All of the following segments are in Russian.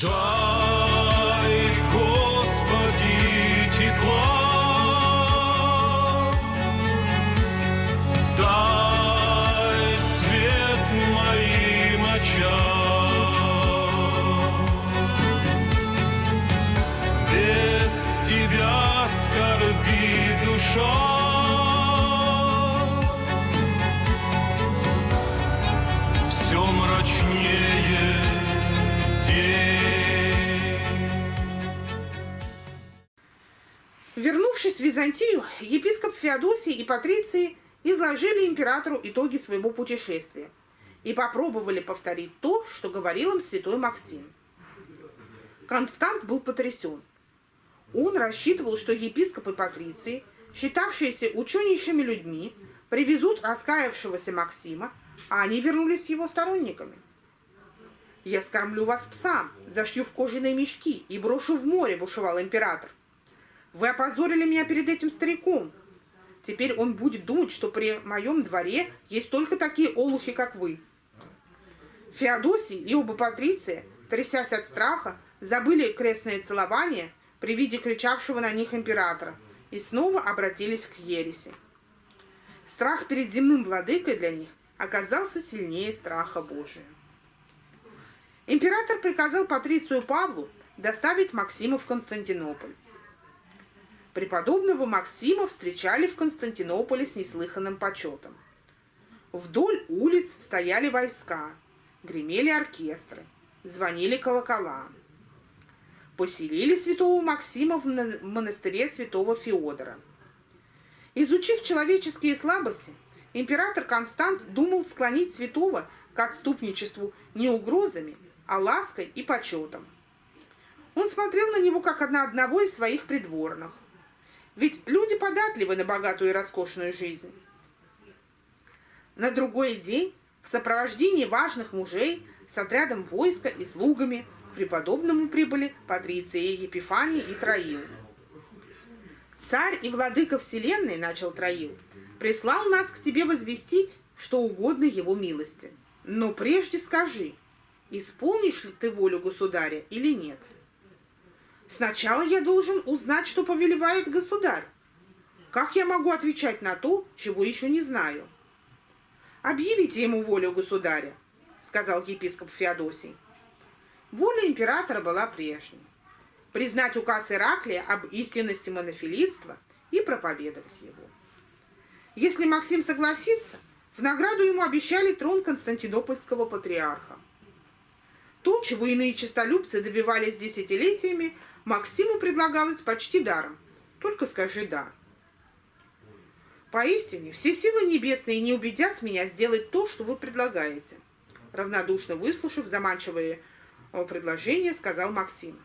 Doamne! Вернувшись в Византию, епископ Феодосий и Патриции изложили императору итоги своего путешествия и попробовали повторить то, что говорил им святой Максим. Констант был потрясен. Он рассчитывал, что епископы Патриции, считавшиеся ученейшими людьми, привезут раскаявшегося Максима, а они вернулись его сторонниками. «Я скормлю вас псам, зашью в кожаные мешки и брошу в море», – бушевал император. «Вы опозорили меня перед этим стариком. Теперь он будет думать, что при моем дворе есть только такие олухи, как вы». Феодосий и оба патриция, трясясь от страха, забыли крестное целование при виде кричавшего на них императора и снова обратились к ереси. Страх перед земным владыкой для них оказался сильнее страха Божия. Император приказал Патрицию Павлу доставить Максима в Константинополь. Преподобного Максима встречали в Константинополе с неслыханным почетом. Вдоль улиц стояли войска, гремели оркестры, звонили колокола. Поселили святого Максима в на- монастыре святого Феодора. Изучив человеческие слабости, император Констант думал склонить святого к отступничеству не угрозами, а лаской и почетом. Он смотрел на него как на одного из своих придворных. Ведь люди податливы на богатую и роскошную жизнь. На другой день в сопровождении важных мужей с отрядом войска и слугами к преподобному прибыли Патриция Епифаний и Троил. «Царь и владыка вселенной, — начал Троил, — прислал нас к тебе возвестить, что угодно его милости. Но прежде скажи, исполнишь ли ты волю государя или нет? Сначала я должен узнать, что повелевает государь. Как я могу отвечать на то, чего еще не знаю? Объявите ему волю государя, сказал епископ Феодосий. Воля императора была прежней. Признать указ Ираклия об истинности монофилитства и проповедовать его. Если Максим согласится, в награду ему обещали трон константинопольского патриарха. То, чего иные честолюбцы добивались десятилетиями, Максиму предлагалось почти даром. Только скажи «да». Поистине, все силы небесные не убедят меня сделать то, что вы предлагаете. Равнодушно выслушав заманчивое э, предложение, сказал Максим.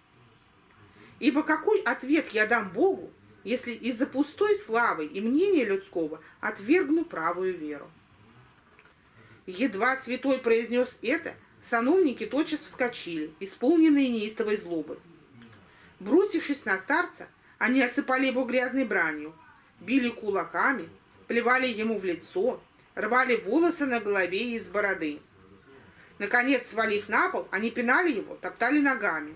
Ибо какой ответ я дам Богу, если из-за пустой славы и мнения людского отвергну правую веру? Едва святой произнес это, сановники тотчас вскочили, исполненные неистовой злобы. Бросившись на старца, они осыпали его грязной бранью, били кулаками, плевали ему в лицо, рвали волосы на голове и из бороды. Наконец, свалив на пол, они пинали его, топтали ногами.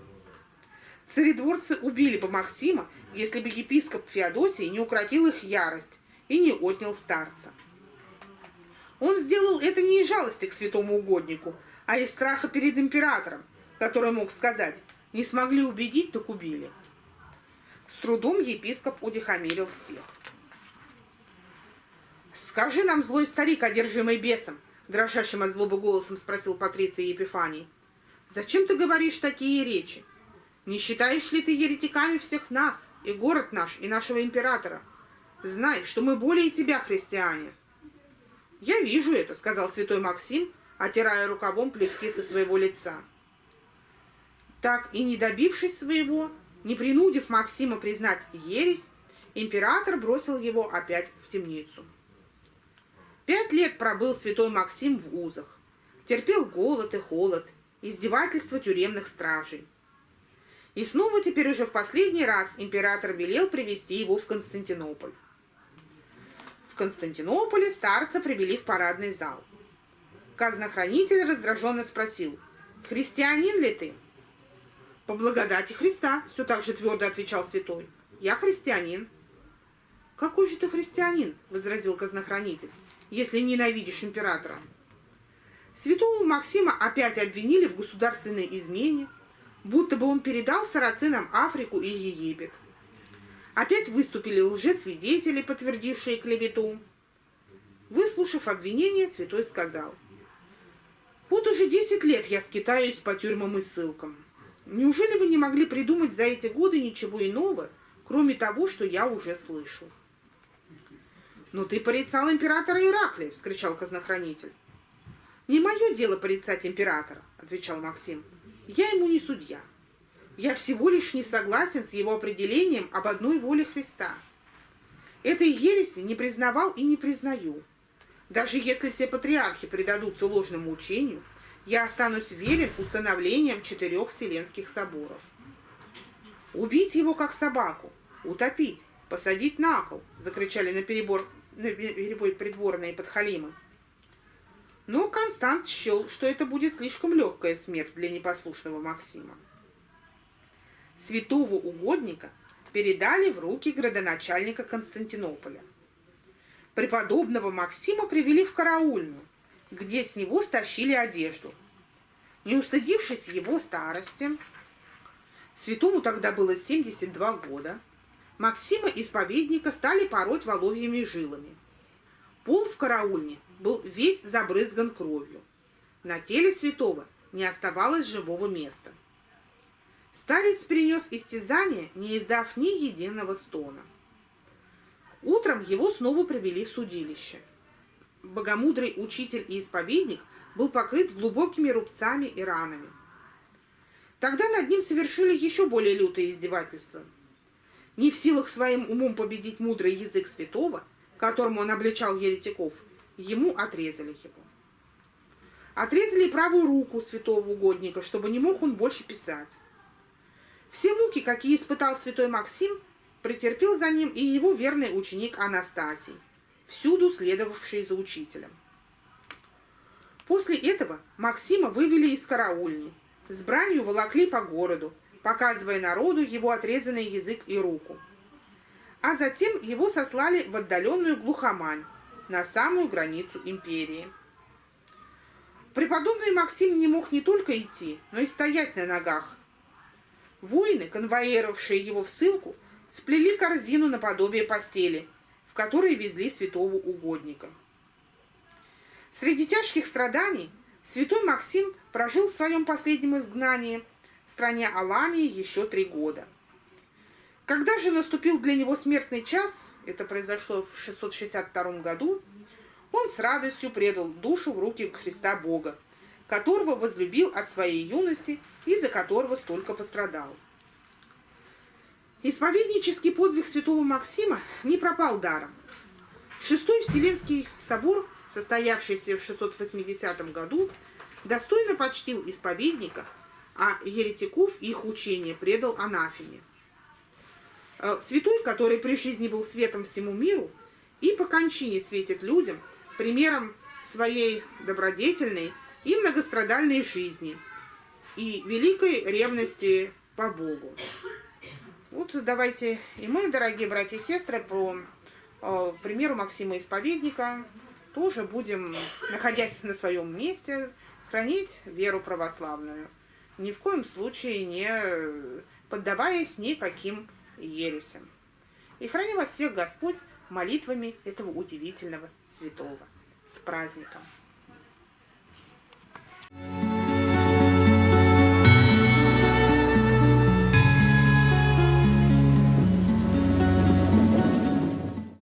Царедворцы убили бы Максима, если бы епископ Феодосий не укротил их ярость и не отнял старца. Он сделал это не из жалости к святому угоднику, а из страха перед императором, который мог сказать «не смогли убедить, так убили». С трудом епископ удихомирил всех. «Скажи нам, злой старик, одержимый бесом», — дрожащим от злобы голосом спросил Патриция Епифаний. «Зачем ты говоришь такие речи? Не считаешь ли ты еретиками всех нас, и город наш, и нашего императора? Знай, что мы более тебя, христиане». «Я вижу это», — сказал святой Максим, отирая рукавом плевки со своего лица. Так и не добившись своего, не принудив Максима признать ересь, император бросил его опять в темницу. Пять лет пробыл святой Максим в узах, терпел голод и холод, издевательства тюремных стражей. И снова теперь уже в последний раз император велел привести его в Константинополь. В Константинополе старца привели в парадный зал. Казнохранитель раздраженно спросил, «Христианин ли ты?» По благодати Христа, все так же твердо отвечал святой. Я христианин. Какой же ты христианин, возразил казнохранитель, если ненавидишь императора? Святого Максима опять обвинили в государственной измене, будто бы он передал сарацинам Африку и Египет. Опять выступили лжесвидетели, подтвердившие клевету. Выслушав обвинение, святой сказал, «Вот уже десять лет я скитаюсь по тюрьмам и ссылкам. Неужели вы не могли придумать за эти годы ничего иного, кроме того, что я уже слышу?» «Но ты порицал императора Ираклия!» — вскричал казнохранитель. «Не мое дело порицать императора», — отвечал Максим. «Я ему не судья. Я всего лишь не согласен с его определением об одной воле Христа. Этой ереси не признавал и не признаю. Даже если все патриархи предадутся ложному учению, я останусь верен установлениям четырех вселенских соборов. «Убить его, как собаку! Утопить! Посадить на кол!» — закричали на перебор, на перебой придворные подхалимы. Но Констант счел, что это будет слишком легкая смерть для непослушного Максима. Святого угодника передали в руки градоначальника Константинополя. Преподобного Максима привели в караульную, где с него стащили одежду. Не устыдившись его старости, святому тогда было 72 года, Максима исповедника стали пороть воловьими жилами. Пол в караульне был весь забрызган кровью. На теле святого не оставалось живого места. Старец перенес истязание, не издав ни единого стона. Утром его снова привели в судилище. Богомудрый учитель и исповедник был покрыт глубокими рубцами и ранами. Тогда над ним совершили еще более лютое издевательство. Не в силах своим умом победить мудрый язык святого, которому он обличал еретиков, ему отрезали его. Отрезали правую руку святого угодника, чтобы не мог он больше писать. Все муки, какие испытал святой Максим, претерпел за ним и его верный ученик Анастасий, всюду следовавший за учителем. После этого Максима вывели из караульни, с бранью волокли по городу, показывая народу его отрезанный язык и руку. А затем его сослали в отдаленную глухомань, на самую границу империи. Преподобный Максим не мог не только идти, но и стоять на ногах. Воины, конвоировавшие его в ссылку, сплели корзину наподобие постели, в которой везли святого угодника. Среди тяжких страданий святой Максим прожил в своем последнем изгнании в стране Алании еще три года. Когда же наступил для него смертный час, это произошло в 662 году, он с радостью предал душу в руки Христа Бога, которого возлюбил от своей юности и за которого столько пострадал. Исповеднический подвиг святого Максима не пропал даром. Шестой Вселенский собор, состоявшийся в 680 году, достойно почтил исповедника, а еретиков их учение предал анафеме. Э, святой, который при жизни был светом всему миру, и по кончине светит людям примером своей добродетельной и многострадальной жизни и великой ревности по Богу. Вот давайте и мы, дорогие братья и сестры, по э, примеру Максима Исповедника тоже будем, находясь на своем месте, хранить веру православную. Ни в коем случае не поддаваясь никаким ересям. И храни вас всех Господь молитвами этого удивительного святого. С праздником! Thank you.